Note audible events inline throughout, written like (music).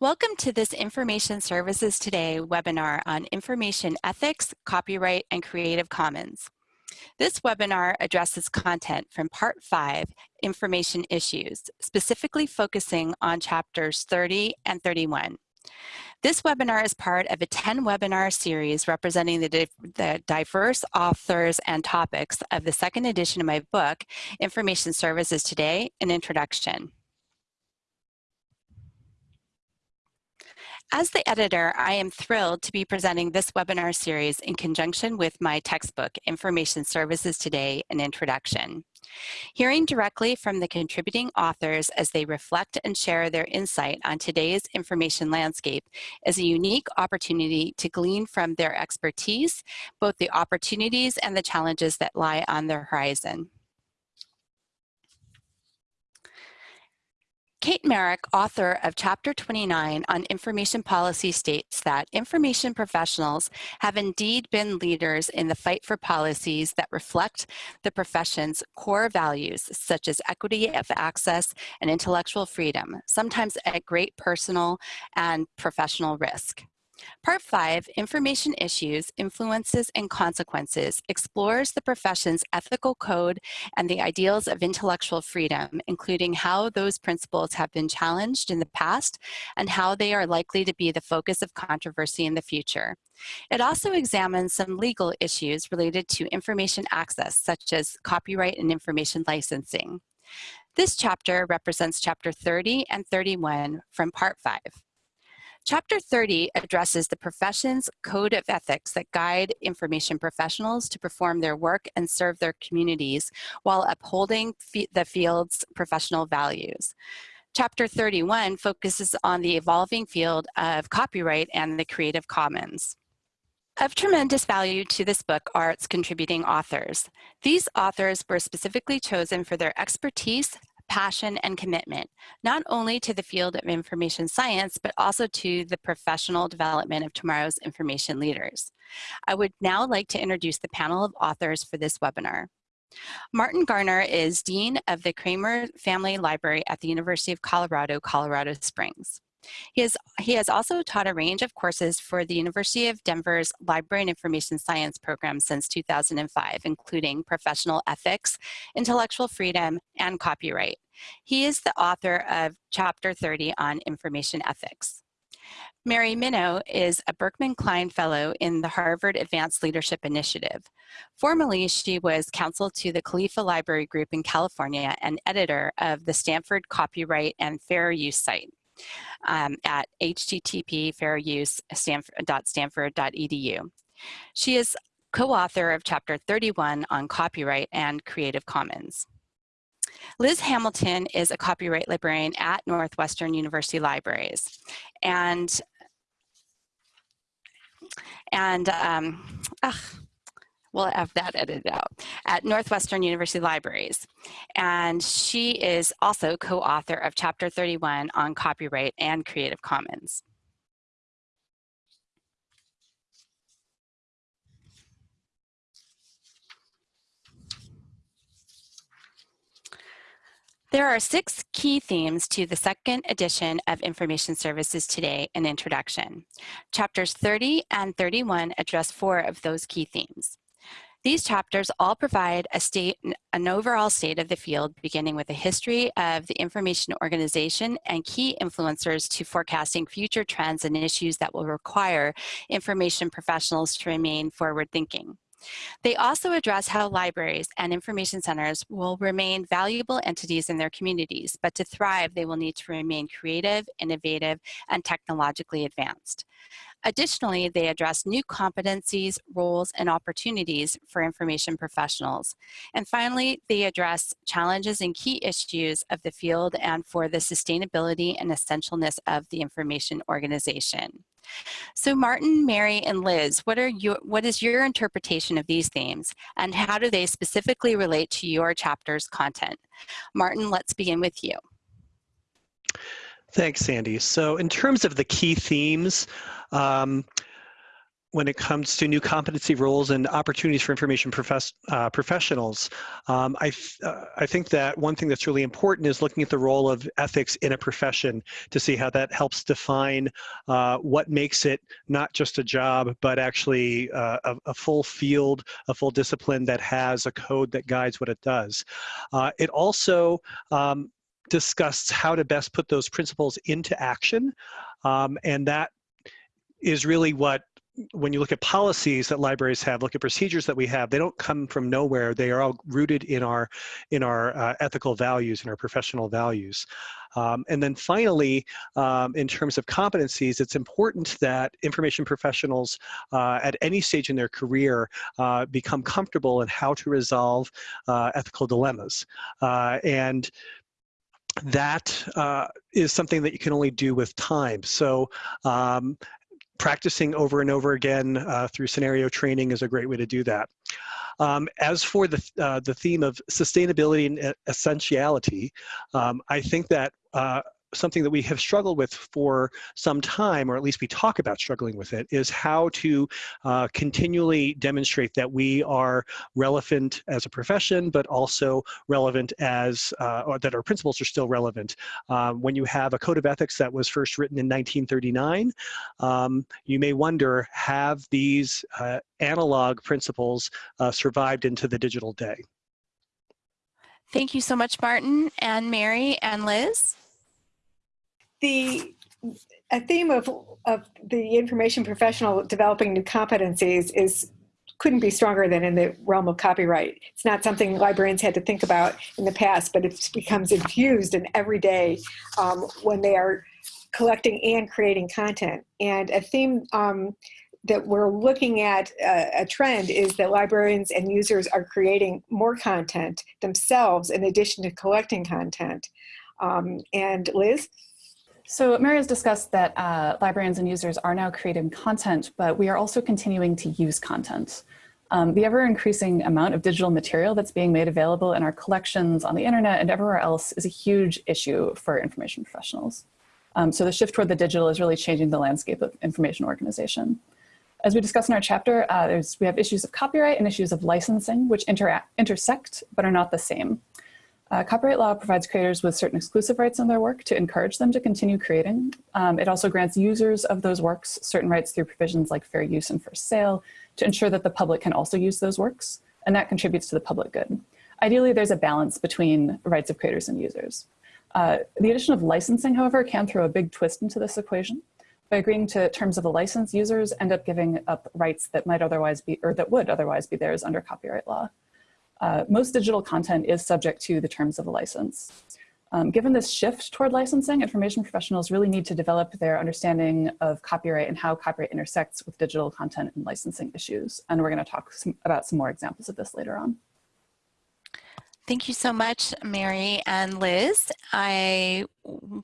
Welcome to this Information Services Today webinar on information ethics, copyright, and Creative Commons. This webinar addresses content from Part 5, Information Issues, specifically focusing on chapters 30 and 31. This webinar is part of a 10 webinar series representing the, di the, diverse authors and topics of the second edition of my book, Information Services Today, An Introduction. As the editor, I am thrilled to be presenting this webinar series in conjunction with my textbook, Information Services Today, An Introduction. Hearing directly from the contributing authors as they reflect and share their insight on today's information landscape is a unique opportunity to glean from their expertise, both the opportunities and the challenges that lie on their horizon. Kate Merrick, author of Chapter 29 on Information Policy states that information professionals have indeed been leaders in the fight for policies that reflect the profession's core values, such as equity of access and intellectual freedom, sometimes at great personal and professional risk. Part 5, Information Issues, Influences and Consequences, explores the profession's ethical code and the ideals of intellectual freedom, including how those principles have been challenged in the past and how they are likely to be the focus of controversy in the future. It also examines some legal issues related to information access, such as copyright and information licensing. This chapter represents chapter 30 and 31 from part 5. Chapter 30 addresses the profession's code of ethics that guide information professionals to perform their work and serve their communities while upholding the field's professional values. Chapter 31 focuses on the evolving field of copyright and the Creative Commons. Of tremendous value to this book are its contributing authors. These authors were specifically chosen for their expertise, passion, and commitment, not only to the field of information science, but also to the professional development of tomorrow's information leaders. I would now like to introduce the panel of authors for this webinar. Martin Garnar is Dean of the Kraemer Family Library at the University of Colorado, Colorado Springs. He, is, he has also taught a range of courses for the University of Denver's Library and Information Science program since 2005, including professional ethics, intellectual freedom, and copyright. He is the author of Chapter 30 on information ethics. Mary Minow is a Berkman Klein Fellow in the Harvard Advanced Leadership Initiative. Formerly, she was counsel to the Califa Library Group in California and editor of the Stanford Copyright and Fair Use site um, at http fairuse.stanford.edu. She is co-author of Chapter 31 on copyright and Creative Commons. Liz Hamilton is a copyright librarian at Northwestern University Libraries. And, and um, ugh, we'll have that edited out, at Northwestern University Libraries. And she is also co-author of Chapter 31 on copyright and Creative Commons. There are six key themes to the second edition of Information Services Today, an introduction. Chapters 30 and 31 address four of those key themes. These chapters all provide a state, an overall state of the field, beginning with a history of the information organization and key influencers to forecasting future trends and issues that will require information professionals to remain forward thinking. They also address how libraries and information centers will remain valuable entities in their communities, but to thrive, they will need to remain creative, innovative, and technologically advanced. Additionally, they address new competencies, roles, and opportunities for information professionals. And finally, they address challenges and key issues of the field and for the sustainability and essentialness of the information organization. So Martin, Mary, and Liz, what, are your, what is your interpretation of these themes and how do they specifically relate to your chapter's content? Martin, let's begin with you. Thanks, Sandy. So in terms of the key themes, um, when it comes to new competency roles and opportunities for information profess, uh, professionals. Um, I, uh, I think that one thing that's really important is looking at the role of ethics in a profession to see how that helps define uh, what makes it not just a job, but actually uh, a, a, full field, a full discipline that has a code that guides what it does. Uh, it also um, discusses how to best put those principles into action. Um, and that is really what when you look at policies that libraries have, look at procedures that we have, they don't come from nowhere. They are all rooted in our, in our uh, ethical values and our professional values. Um, and then finally, um, in terms of competencies, it's important that information professionals uh, at any stage in their career uh, become comfortable in how to resolve uh, ethical dilemmas. Uh, and that uh, is something that you can only do with time. So um, practicing over and over again uh, through scenario training is a great way to do that. Um, as for the, uh, the theme of sustainability and essentiality, um, I think that uh, something that we have struggled with for some time, or at least we talk about struggling with it, is how to uh, continually demonstrate that we are relevant as a profession, but also relevant as, uh, or that our principles are still relevant. Um, when you have a code of ethics that was first written in 1939, um, you may wonder, have these uh, analog principles uh, survived into the digital day? Thank you so much, Martin and Mary and Liz the a theme of, of the information professional developing new competencies is couldn't be stronger than in the realm of copyright. It's not something librarians had to think about in the past, but it becomes infused in every day um, when they are collecting and creating content. And a theme um, that we're looking at uh, a trend is that librarians and users are creating more content themselves in addition to collecting content. Um, and Liz? So Mary has discussed that uh, librarians and users are now creating content, but we are also continuing to use content. Um, the ever increasing amount of digital material that's being made available in our collections on the internet and everywhere else is a huge issue for information professionals. Um, so the shift toward the digital is really changing the landscape of information organization. As we discussed in our chapter, uh, we have issues of copyright and issues of licensing, which intersect but are not the same. Uh, copyright law provides creators with certain exclusive rights on their work to encourage them to continue creating. Um, it also grants users of those works certain rights through provisions like fair use and first sale to ensure that the public can also use those works, and that contributes to the public good. Ideally, there's a balance between rights of creators and users. Uh, the addition of licensing, however, can throw a big twist into this equation. By agreeing to terms of a license, users end up giving up rights that might otherwise be, or that would otherwise be theirs under copyright law uh, most digital content is subject to the terms of a license. Um, given this shift toward licensing, information professionals really need to develop their understanding of copyright and how copyright intersects with digital content and licensing issues. And we're going to talk some, about some more examples of this later on. Thank you so much, Mary and Liz. I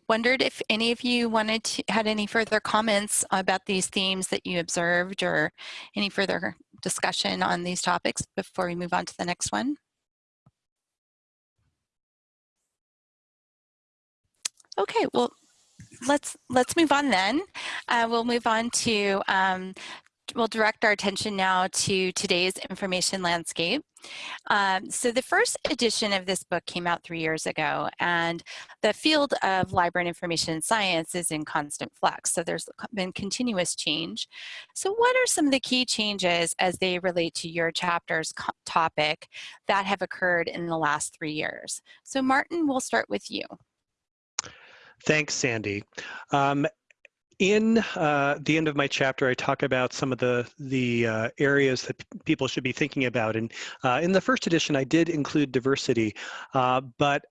wondered if any of you wanted to had any further comments about these themes that you observed or any further discussion on these topics before we move on to the next one? Okay, well, let's let's move on then. Uh, we'll move on to um, we'll direct our attention now to today's information landscape. Um, so the first edition of this book came out three years ago and the field of library and information science is in constant flux. So there's been continuous change. So what are some of the key changes as they relate to your chapter's topic that have occurred in the last three years? So Martin, we'll start with you. Thanks, Sandy. Um, in uh, the end of my chapter, I talk about some of the the uh, areas that people should be thinking about. And uh, in the first edition, I did include diversity, uh, but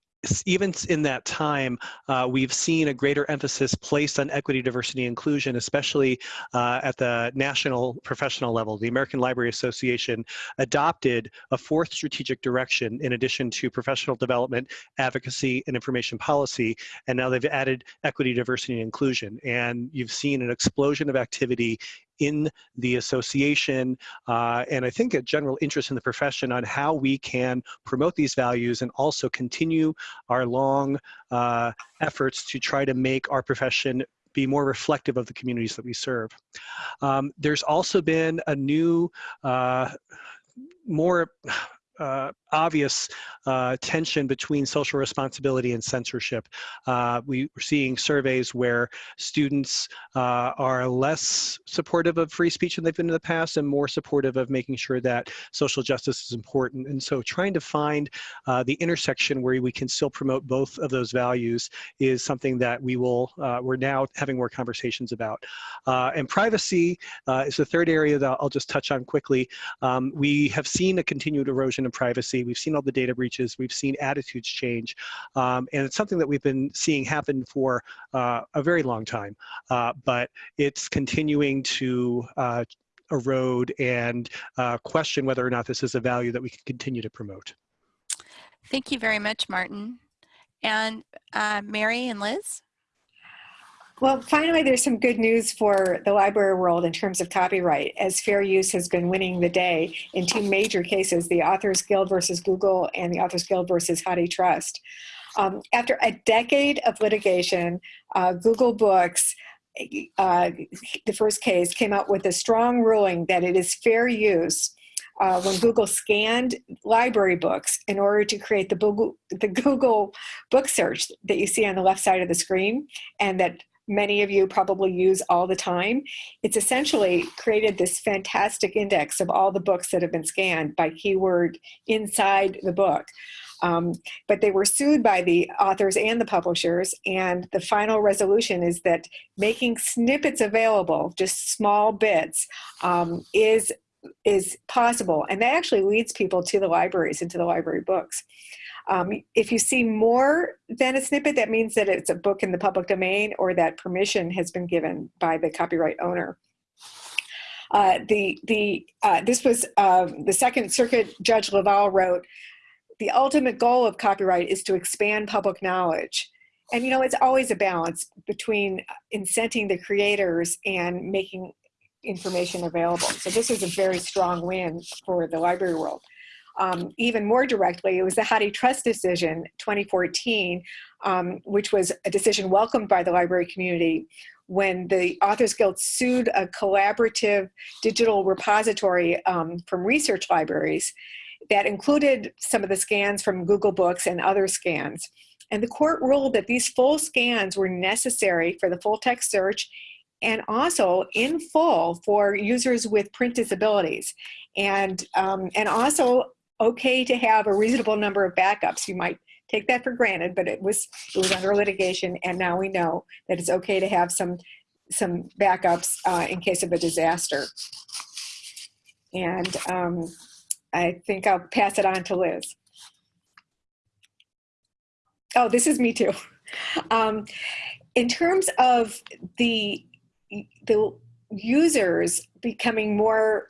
even in that time, uh, we've seen a greater emphasis placed on equity, diversity, inclusion, especially uh, at the national professional level. The American Library Association adopted a fourth strategic direction in addition to professional development, advocacy, and information policy, and now they've added equity, diversity, and inclusion. And you've seen an explosion of activity in the association uh, and I think a general interest in the profession on how we can promote these values and also continue our long uh, efforts to try to make our profession be more reflective of the communities that we serve. Um, there's also been a new, uh, more uh, obvious uh, tension between social responsibility and censorship. Uh, we, are seeing surveys where students uh, are less supportive of free speech than they've been in the past and more supportive of making sure that social justice is important. And so trying to find uh, the intersection where we can still promote both of those values is something that we will, uh, we're now having more conversations about. and privacy is the third area that I'll just touch on quickly. Um, we have seen a continued erosion of privacy. We've seen all the data breaches. We've seen attitudes change. Um, and it's something that we've been seeing happen for uh, a very long time. Uh, but it's continuing to uh, erode and uh, question whether or not this is a value that we can continue to promote. Thank you very much, Martin. And uh, Mary and Liz? Well, finally, there's some good news for the library world in terms of copyright, as fair use has been winning the day in two major cases, the Authors Guild versus Google and the Authors Guild versus HathiTrust. Um, after a decade of litigation, uh, Google Books, uh, the first case, came out with a strong ruling that it is fair use uh, when Google scanned library books in order to create the Google, the Google book search that you see on the left side of the screen and that many of you probably use all the time. It's essentially created this fantastic index of all the books that have been scanned by keyword inside the book. Um, but they were sued by the authors and the publishers, and the final resolution is that making snippets available, just small bits, um, is is possible, and that actually leads people to the libraries and to the library books. Um, if you see more than a snippet, that means that it's a book in the public domain or that permission has been given by the copyright owner. Uh, the the uh, this was uh, the Second Circuit Judge Leval wrote, the ultimate goal of copyright is to expand public knowledge. And you know, it's always a balance between incenting the creators and making information available. So this is a very strong win for the library world um, even more directly, it was the HathiTrust decision 2014, um, which was a decision welcomed by the library community when the Authors Guild sued a collaborative digital repository um, from research libraries that included some of the scans from Google Books and other scans. And the court ruled that these full scans were necessary for the full text search and also in full for users with print disabilities. And, um, and also okay to have a reasonable number of backups. You might take that for granted, but it was it was under litigation, and now we know that it's okay to have some some backups uh, in case of a disaster. And um, I think I'll pass it on to Liz. Oh, this is me too. (laughs) Um, in terms of the the users becoming more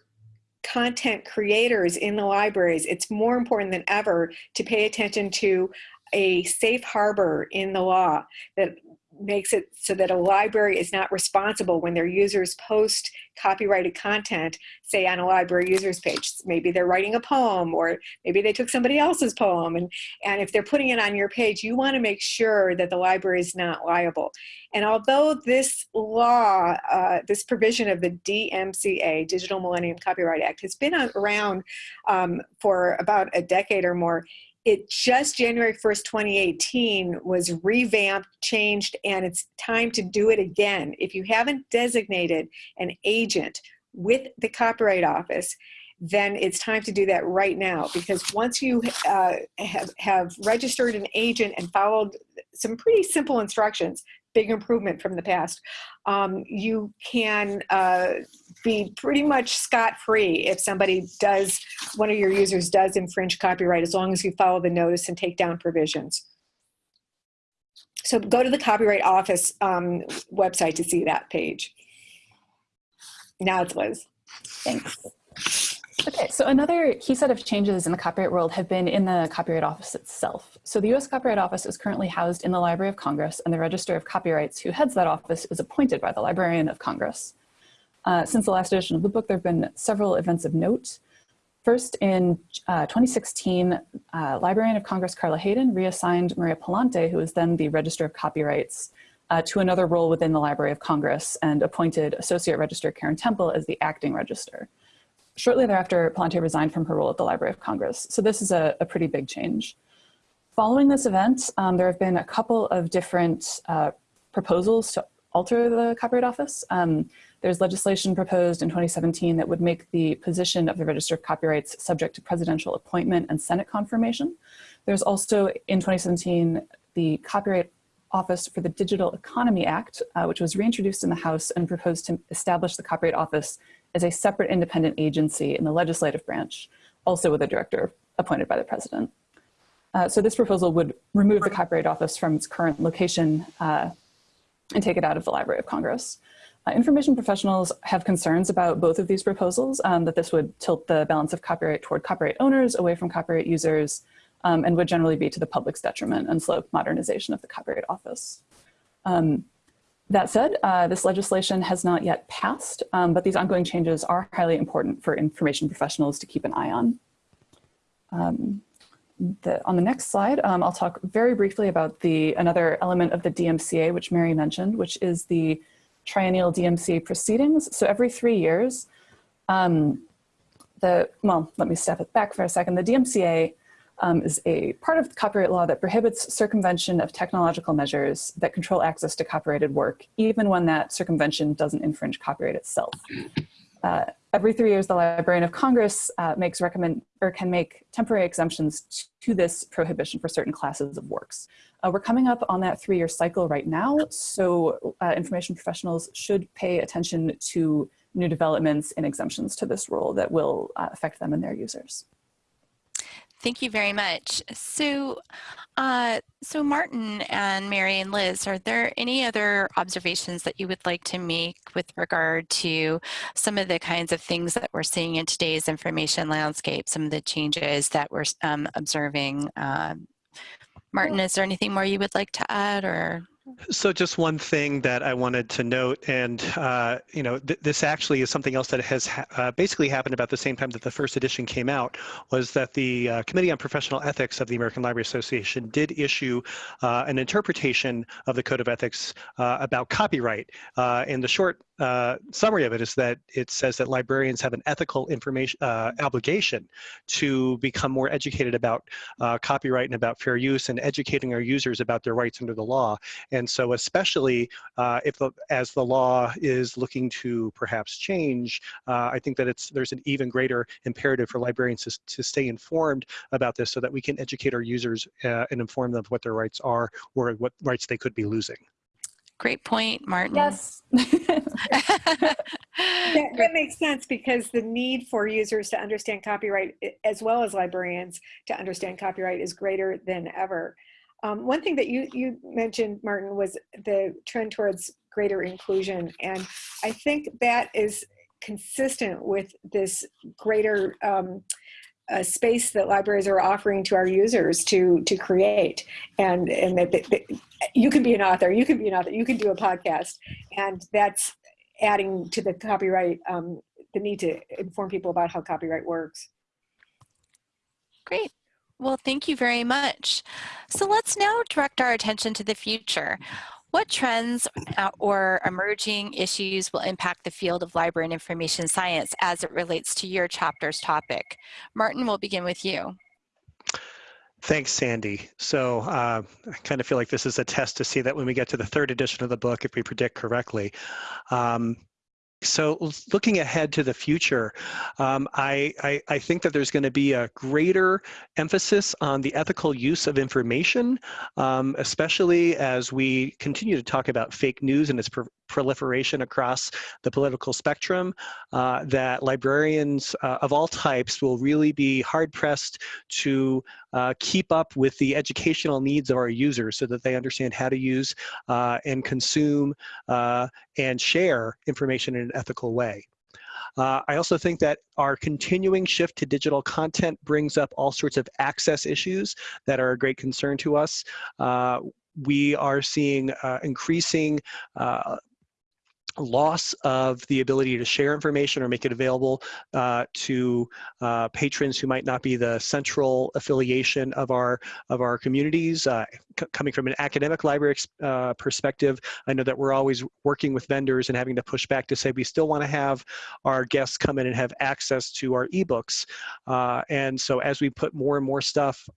content creators in the libraries, it's more important than ever to pay attention to a safe harbor in the law that makes it so that a library is not responsible when their users post copyrighted content, say on a library users page. Maybe they're writing a poem or maybe they took somebody else's poem. And, and if they're putting it on your page, you wanna make sure that the library is not liable. And although this law, uh, this provision of the DMCA, Digital Millennium Copyright Act, has been around um, for about a decade or more, it just January 1st, 2018 was revamped, changed, and it's time to do it again. If you haven't designated an agent with the Copyright Office, then it's time to do that right now because once you uh, have, have registered an agent and followed some pretty simple instructions, big improvement from the past, um, you can uh, be pretty much scot-free if somebody does, one of your users does infringe copyright as long as you follow the notice and take down provisions. So go to the Copyright Office um, website to see that page. Now it's Liz. Thanks. Okay, so another key set of changes in the copyright world have been in the Copyright Office itself. So the US Copyright Office is currently housed in the Library of Congress and the Register of Copyrights who heads that office is appointed by the Librarian of Congress. Uh, since the last edition of the book, there have been several events of note. First, in uh, 2016, uh, Librarian of Congress Carla Hayden reassigned Maria Pallante, who was then the Register of Copyrights, uh, to another role within the Library of Congress and appointed Associate Register Karyn Temple as the acting register. Shortly thereafter, Pallante resigned from her role at the Library of Congress. So this is a, a pretty big change. Following this event, um, there have been a couple of different uh, proposals to alter the Copyright Office. Um, there's legislation proposed in 2017 that would make the position of the Register of Copyrights subject to presidential appointment and Senate confirmation. There's also in 2017 the Copyright Office for the Digital Economy Act, uh, which was reintroduced in the House and proposed to establish the Copyright Office as a separate independent agency in the legislative branch, also with a director appointed by the president. Uh, so this proposal would remove the Copyright Office from its current location uh, and take it out of the Library of Congress. Uh, information professionals have concerns about both of these proposals, um, that this would tilt the balance of copyright toward copyright owners away from copyright users, um, and would generally be to the public's detriment and slow modernization of the Copyright Office. Um, that said, uh, this legislation has not yet passed, um, but these ongoing changes are highly important for information professionals to keep an eye on. Um, the, on the next slide, um, I'll talk very briefly about the another element of the DMCA, which Mary mentioned, which is the triennial DMCA proceedings. So every three years, um, the, well, let me step it back for a second. The DMCA um, is a part of copyright law that prohibits circumvention of technological measures that control access to copyrighted work, even when that circumvention doesn't infringe copyright itself. Uh, every three years, the Librarian of Congress uh, makes recommend or can make temporary exemptions to this prohibition for certain classes of works. Uh, we're coming up on that three-year cycle right now, so uh, information professionals should pay attention to new developments and exemptions to this rule that will uh, affect them and their users. Thank you very much. So, uh, so Martin and Mary and Liz, are there any other observations that you would like to make with regard to some of the kinds of things that we're seeing in today's information landscape, some of the changes that we're um, observing? Um, Martin, is there anything more you would like to add or? So just one thing that I wanted to note, and uh, you know, th this actually is something else that has ha uh, basically happened about the same time that the first edition came out, was that the uh, Committee on Professional Ethics of the American Library Association did issue uh, an interpretation of the Code of Ethics uh, about copyright. Uh, and the short summary of it is that it says that librarians have an ethical information obligation to become more educated about copyright and about fair use and educating our users about their rights under the law. And so especially uh, if the, as the law is looking to perhaps change, uh, I think that it's there's an even greater imperative for librarians to, to stay informed about this so that we can educate our users uh, and inform them of what their rights are or what rights they could be losing. Great point, Martin. Yes. (laughs) that, (laughs) that, makes sense because the need for users to understand copyright as well as librarians to understand copyright is greater than ever. Um, one thing that you, you mentioned, Martin, was the trend towards greater inclusion. And I think that is consistent with this greater um, uh, space that libraries are offering to our users to to create and and that, that, that, you can be an author you can be an author you can do a podcast and that's adding to the copyright um, the need to inform people about how copyright works great well, thank you very much. So let's now direct our attention to the future. What trends uh, or emerging issues will impact the field of library and information science as it relates to your chapter's topic? Martin, we'll begin with you. Thanks, Sandy. So uh, I kind of feel like this is a test to see that when we get to the third edition of the book, if we predict correctly. Um, so looking ahead to the future, um, I, I, I, think that there's going to be a greater emphasis on the ethical use of information, um, especially as we continue to talk about fake news and its proliferation across the political spectrum, uh, that librarians uh, of all types will really be hard pressed to uh, keep up with the educational needs of our users so that they understand how to use uh, and consume uh, and share information in an ethical way. Uh, I also think that our continuing shift to digital content brings up all sorts of access issues that are a great concern to us. Uh, we are seeing uh, increasing uh, loss of the ability to share information or make it available uh, to uh, patrons who might not be the central affiliation of our of our communities. Uh, coming from an academic library uh, perspective, I know that we're always working with vendors and having to push back to say we still want to have our guests come in and have access to our ebooks. Uh, and so as we put more and more stuff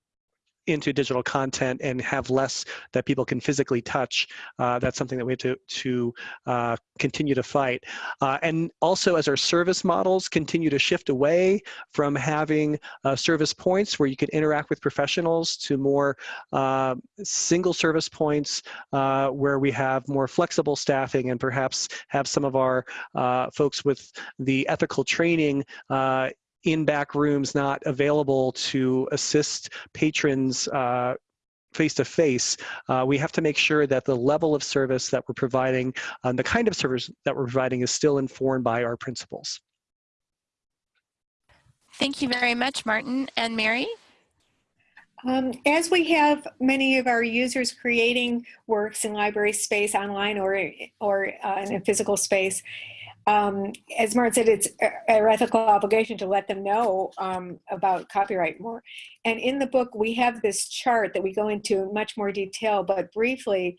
into digital content and have less that people can physically touch. Uh, that's something that we have to, to uh, continue to fight. Uh, and also as our service models continue to shift away from having uh, service points where you can interact with professionals to more uh, single service points uh, where we have more flexible staffing and perhaps have some of our folks with the ethical training in back rooms not available to assist patrons uh, face to face, uh, we have to make sure that the level of service that we're providing and the kind of service that we're providing is still informed by our principles. Thank you very much, Martin. And Mary? Um, as we have many of our users creating works in library space online or, or uh, in a physical space, um, as Martin said, it's our ethical obligation to let them know um, about copyright more. And in the book, we have this chart that we go into much more detail, but briefly,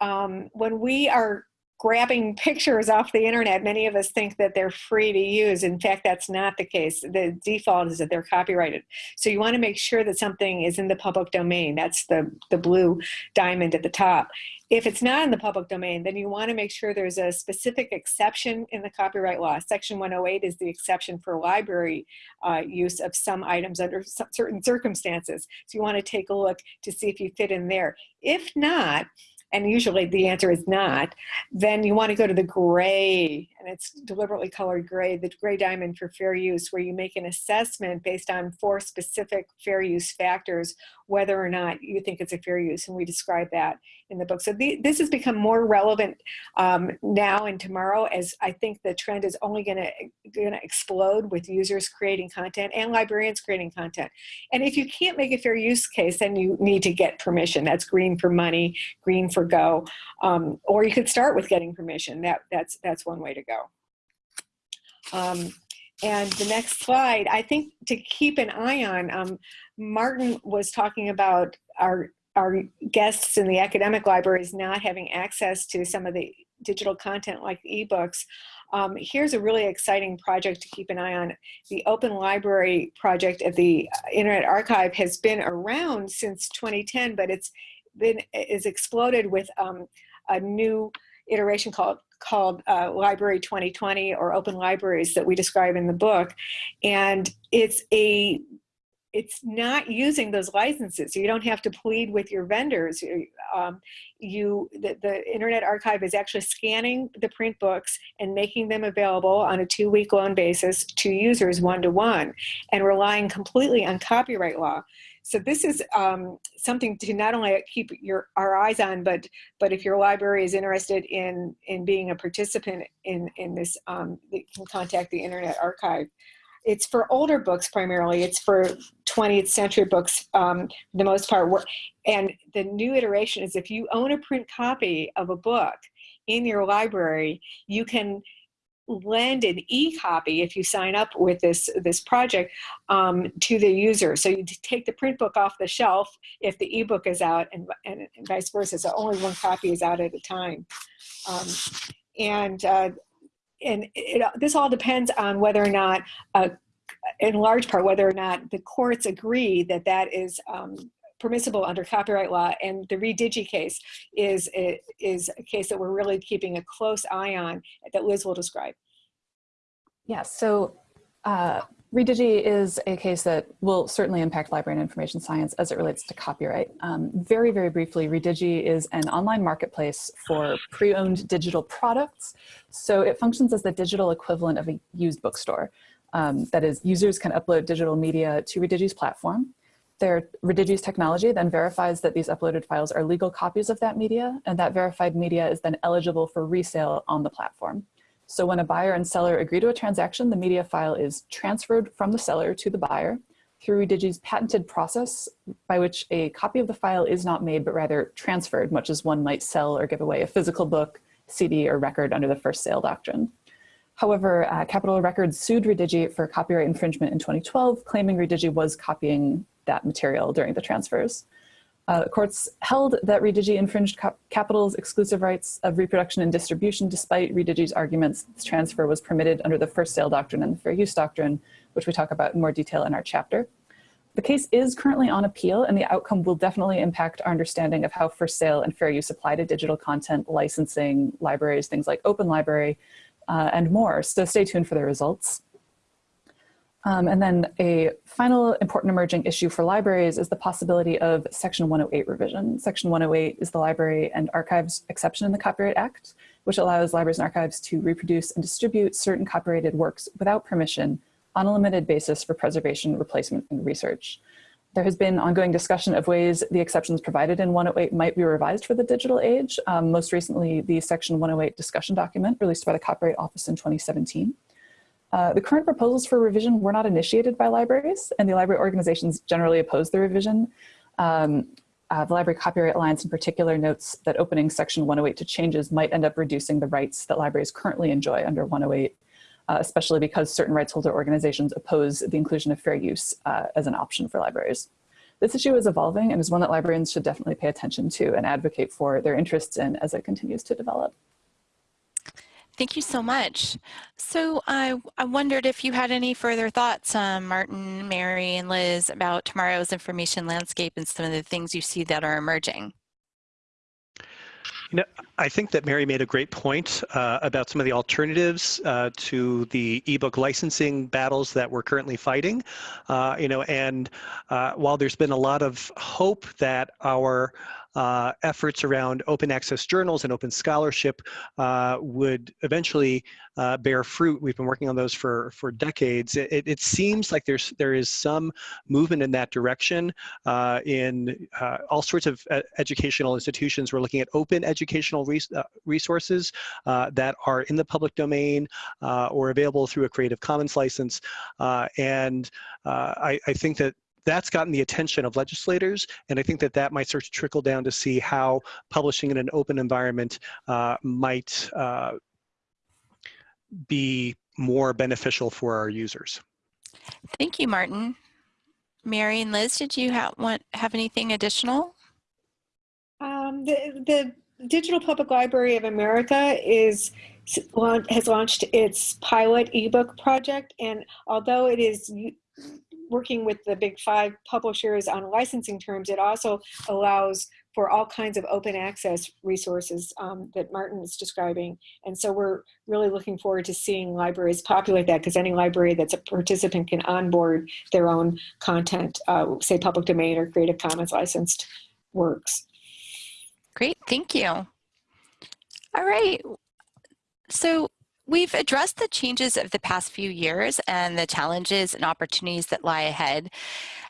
um, when we are grabbing pictures off the internet, many of us think that they're free to use. In fact, that's not the case. The default is that they're copyrighted. So you want to make sure that something is in the public domain. That's the, the blue diamond at the top. If it's not in the public domain, then you want to make sure there's a specific exception in the copyright law. Section 108 is the exception for library uh, use of some items under certain circumstances. So you want to take a look to see if you fit in there. If not, and usually the answer is not, then you want to go to the gray, and it's deliberately colored gray, the gray diamond for fair use, where you make an assessment based on four specific fair use factors, whether or not you think it's a fair use, and we describe that in the book. So the, this has become more relevant um, now and tomorrow, as I think the trend is only going to going to explode with users creating content and librarians creating content. And if you can't make a fair use case, then you need to get permission. That's green for money, green for go, um, or you could start with getting permission. That that's that's one way to go. Um, and the next slide, I think to keep an eye on, um, Martin was talking about our our guests in the academic libraries not having access to some of the digital content like ebooks. Um, here's a really exciting project to keep an eye on. The Open Library project at the Internet Archive has been around since 2010, but it's been is exploded with um, a new iteration called called uh, Library 2020 or Open Libraries that we describe in the book. And it's a it's not using those licenses. You don't have to plead with your vendors. Um, you, the, the, Internet Archive is actually scanning the print books and making them available on a two-week loan basis to users one-to-one -one, and relying completely on copyright law. So this is um, something to not only keep your our eyes on, but but if your library is interested in in being a participant in in this, um, you can contact the Internet Archive. It's for older books primarily. It's for 20th century books, um, for the most part. And the new iteration is if you own a print copy of a book in your library, you can lend an e-copy if you sign up with this this project um, to the user. So you take the print book off the shelf if the ebook is out, and, and, and vice versa. So only one copy is out at a time. Um, and uh, and it, this all depends on whether or not, uh, in large part, whether or not the courts agree that that is um, permissible under copyright law. And the Redigi case is, is a case that we're really keeping a close eye on that Liz will describe. Yeah, so uh, Redigi is a case that will certainly impact library and information science as it relates to copyright. Um, very, very briefly, Redigi is an online marketplace for pre-owned digital products. So it functions as the digital equivalent of a used bookstore. Um, that is, users can upload digital media to Redigi's platform. Their Redigi's technology then verifies that these uploaded files are legal copies of that media, and that verified media is then eligible for resale on the platform. So when a buyer and seller agree to a transaction, the media file is transferred from the seller to the buyer through Redigi's patented process by which a copy of the file is not made, but rather transferred, much as one might sell or give away a physical book CD or record under the first sale doctrine. However, uh, Capitol Records sued Redigi for copyright infringement in 2012, claiming Redigi was copying that material during the transfers. Uh, courts held that Redigi infringed Capitol's exclusive rights of reproduction and distribution despite Redigi's arguments this transfer was permitted under the first sale doctrine and the fair use doctrine, which we talk about in more detail in our chapter. The case is currently on appeal and the outcome will definitely impact our understanding of how first sale and fair use apply to digital content, licensing, libraries, things like Open Library, uh, and more. So stay tuned for the results. Um, and then a final important emerging issue for libraries is the possibility of Section 108 revision. Section 108 is the Library and Archives exception in the Copyright Act, which allows libraries and archives to reproduce and distribute certain copyrighted works without permission on a limited basis for preservation, replacement, and research. There has been ongoing discussion of ways the exceptions provided in 108 might be revised for the digital age. Um, most recently, the Section 108 discussion document released by the Copyright Office in 2017. Uh, the current proposals for revision were not initiated by libraries, and the library organizations generally oppose the revision. Um, uh, the Library Copyright Alliance in particular notes that opening Section 108 to changes might end up reducing the rights that libraries currently enjoy under 108, uh, especially because certain rights holder organizations oppose the inclusion of fair use uh, as an option for libraries. This issue is evolving and is one that librarians should definitely pay attention to and advocate for their interests in as it continues to develop. Thank you so much. So I, I wondered if you had any further thoughts, um, Martin, Mary, and Liz, about tomorrow's information landscape and some of the things you see that are emerging. You know, I think that Mary made a great point uh, about some of the alternatives uh, to the ebook licensing battles that we're currently fighting. Uh, you know, and uh, while there's been a lot of hope that our uh, efforts around open access journals and open scholarship uh, would eventually uh, bear fruit. We've been working on those for, for decades. It, it seems like there's, there is some movement in that direction uh, in uh, all sorts of uh, educational institutions. We're looking at open educational res resources that are in the public domain or available through a Creative Commons license. and I, I think that that's gotten the attention of legislators, and I think that that might start to trickle down to see how publishing in an open environment uh, might uh, be more beneficial for our users. Thank you, Martin. Mary and Liz, did you have, want, have anything additional? Um, the, the Digital Public Library of America is has launched its pilot ebook project, and although it is working with the big five publishers on licensing terms, it also allows for all kinds of open access resources um, that Martin is describing. And so we're really looking forward to seeing libraries populate that because any library that's a participant can onboard their own content, uh, say public domain or Creative Commons licensed works. Great, thank you. All right, so We've addressed the changes of the past few years and the challenges and opportunities that lie ahead.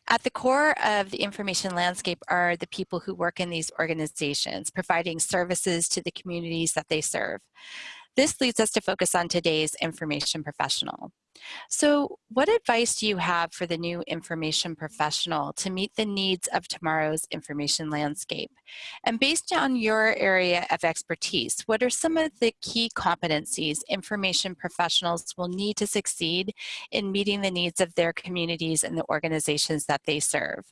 At the core of the information landscape are the people who work in these organizations, providing services to the communities that they serve. This leads us to focus on today's information professional. So what advice do you have for the new information professional to meet the needs of tomorrow's information landscape? And based on your area of expertise, what are some of the key competencies information professionals will need to succeed in meeting the needs of their communities and the organizations that they serve?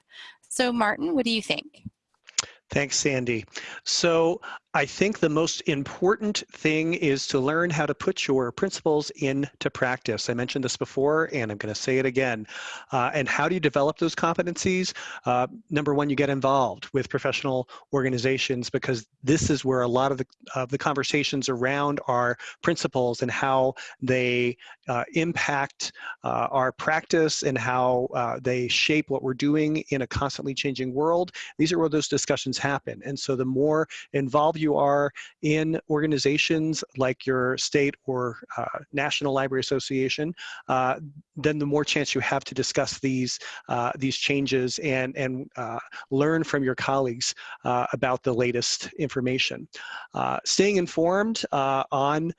So Martin, what do you think? Thanks, Sandy. So I think the most important thing is to learn how to put your principles into practice. I mentioned this before, and I'm going to say it again. Uh, and how do you develop those competencies? Uh, number one, you get involved with professional organizations because this is where a lot of the, of the conversations around our principles and how they uh, impact uh, our practice and how uh, they shape what we're doing in a constantly changing world. These are where those discussions happen. And so the more involved you are in organizations like your state or uh, National Library Association, uh, then the more chance you have to discuss these uh, these changes and and uh, learn from your colleagues uh, about the latest information. Staying informed on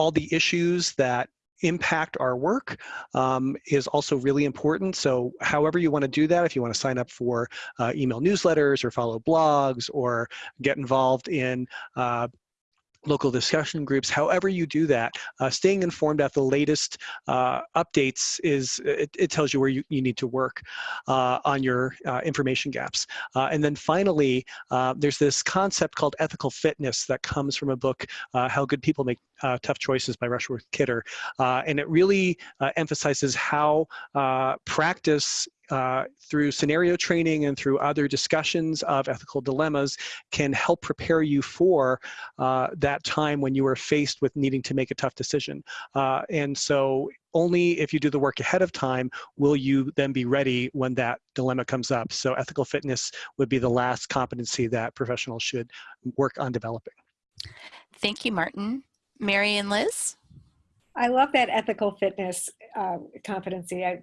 all the issues that impact our work um, is also really important. So however you want to do that, if you want to sign up for uh, email newsletters or follow blogs or get involved in uh, local discussion groups, however you do that, uh, staying informed at the latest uh, updates is, it, it, tells you where you, you need to work uh, on your uh, information gaps. Uh, and then finally, uh, there's this concept called ethical fitness that comes from a book, How Good People Make Tough Choices by Rushworth Kidder. and it really emphasizes how practice uh, through scenario training and through other discussions of ethical dilemmas can help prepare you for uh, that time when you are faced with needing to make a tough decision. Uh, and so only if you do the work ahead of time will you then be ready when that dilemma comes up. So ethical fitness would be the last competency that professionals should work on developing. Thank you, Martin. Mary and Liz? I love that ethical fitness uh, competency. I,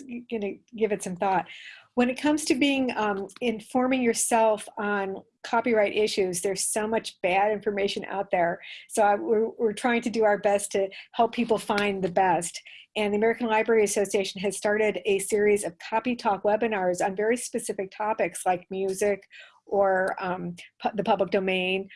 am going to give it some thought. When it comes to being um, informing yourself on copyright issues, there's so much bad information out there. So I, we're, we're trying to do our best to help people find the best. And the American Library Association has started a series of copy talk webinars on very specific topics like music or um, pu the public domain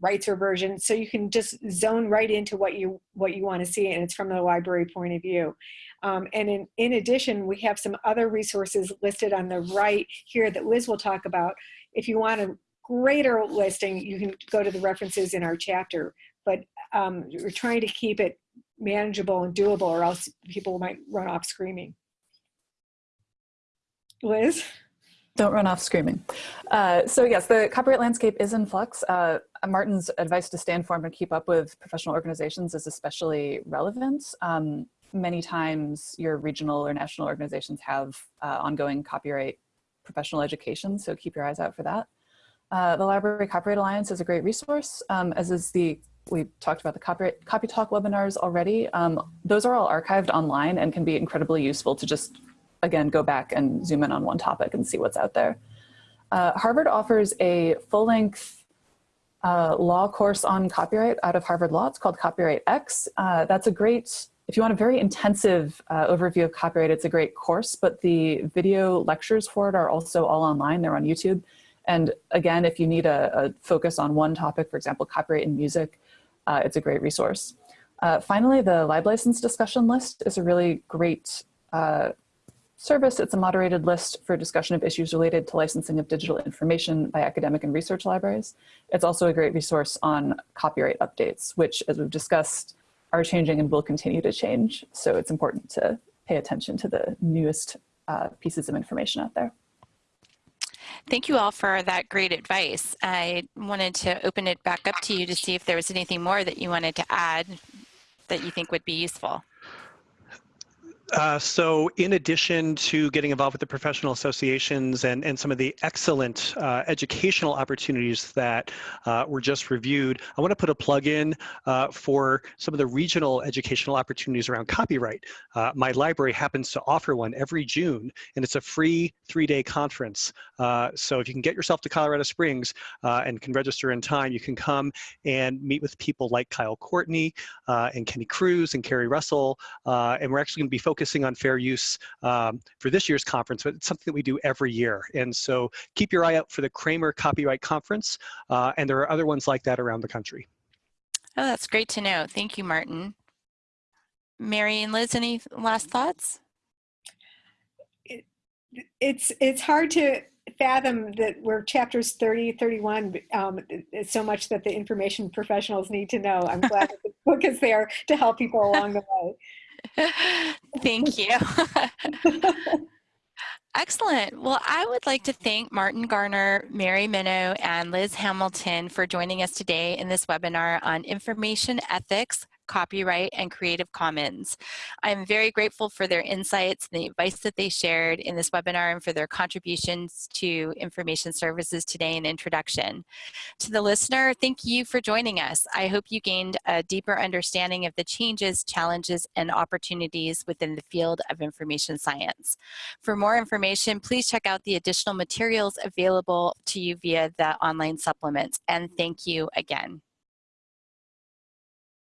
rights reversion so you can just zone right into what you what you want to see and it's from the library point of view. Um, and in, in addition we have some other resources listed on the right here that Liz will talk about. If you want a greater listing you can go to the references in our chapter but um, we're trying to keep it manageable and doable or else people might run off screaming. Liz don't run off screaming. Uh, so yes, the copyright landscape is in flux. Uh, Martin's advice to stay informed and keep up with professional organizations is especially relevant. Um, many times your regional or national organizations have uh, ongoing copyright professional education, so keep your eyes out for that. Uh, the Library Copyright Alliance is a great resource, um, as is the, we talked about the copyright copy talk webinars already. Um, those are all archived online and can be incredibly useful to just again, go back and zoom in on one topic and see what's out there. Uh, Harvard offers a full-length uh, law course on copyright out of Harvard Law. It's called Copyright X. Uh, that's a great, if you want a very intensive uh, overview of copyright, it's a great course, but the video lectures for it are also all online. They're on YouTube. And again, if you need a, a focus on one topic, for example, copyright in music, uh, it's a great resource. Uh, finally, the LibLicense discussion list is a really great service. It's a moderated list for discussion of issues related to licensing of digital information by academic and research libraries. It's also a great resource on copyright updates, which as we've discussed are changing and will continue to change. So it's important to pay attention to the newest uh, pieces of information out there. Thank you all for that great advice. I wanted to open it back up to you to see if there was anything more that you wanted to add that you think would be useful. Uh, so in addition to getting involved with the professional associations and, and some of the excellent uh, educational opportunities that uh, were just reviewed, I want to put a plug in uh, for some of the regional educational opportunities around copyright. Uh, my library happens to offer one every June, and it's a free three-day conference. So if you can get yourself to Colorado Springs and can register in time, you can come and meet with people like Kyle Courtney and Kenny Crews and Carrie Russell, and we're actually going to be focused focusing on fair use um, for this year's conference, but it's something that we do every year. And so keep your eye out for the Kraemer Copyright Conference, uh, and there are other ones like that around the country. Oh, that's great to know. Thank you, Martin. Mary and Liz, any last thoughts? It, it's it's hard to fathom that we're chapters 30, 31, um, so much that the information professionals need to know. I'm glad that the book is there to help people along the way. (laughs) Thank you. Excellent. Well, I would like to thank Martin Garnar, Mary Minow, and Liz Hamilton for joining us today in this webinar on information ethics, copyright, and Creative Commons. I'm very grateful for their insights and the advice that they shared in this webinar and for their contributions to information services today and introduction. To the listener, thank you for joining us. I hope you gained a deeper understanding of the changes, challenges, and opportunities within the field of information science. For more information, please check out the additional materials available to you via the online supplements. And thank you again.